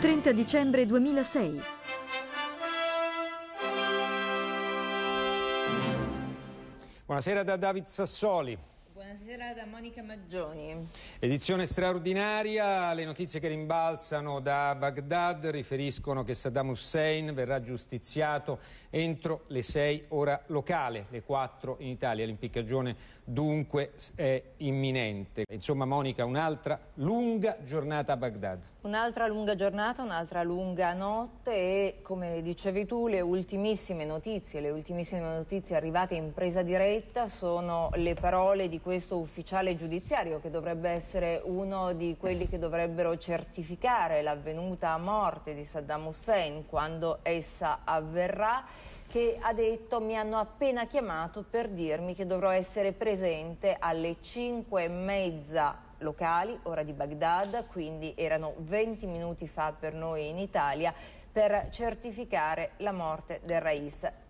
30 dicembre 2006. Buonasera da David Sassoli. Buonasera da Monica Maggioni. Edizione straordinaria, le notizie che rimbalzano da Baghdad riferiscono che Saddam Hussein verrà giustiziato entro le 6 ora locale, le 4 in Italia. L'impiccagione dunque è imminente. Insomma Monica, un'altra lunga giornata a Baghdad. Un'altra lunga giornata, un'altra lunga notte e come dicevi tu le ultimissime notizie, le ultimissime notizie arrivate in presa diretta sono le parole di questo ufficiale giudiziario che dovrebbe essere uno di quelli che dovrebbero certificare l'avvenuta morte di Saddam Hussein quando essa avverrà che ha detto mi hanno appena chiamato per dirmi che dovrò essere presente alle 5 e mezza locali, ora di Baghdad, quindi erano 20 minuti fa per noi in Italia, per certificare la morte del Rais.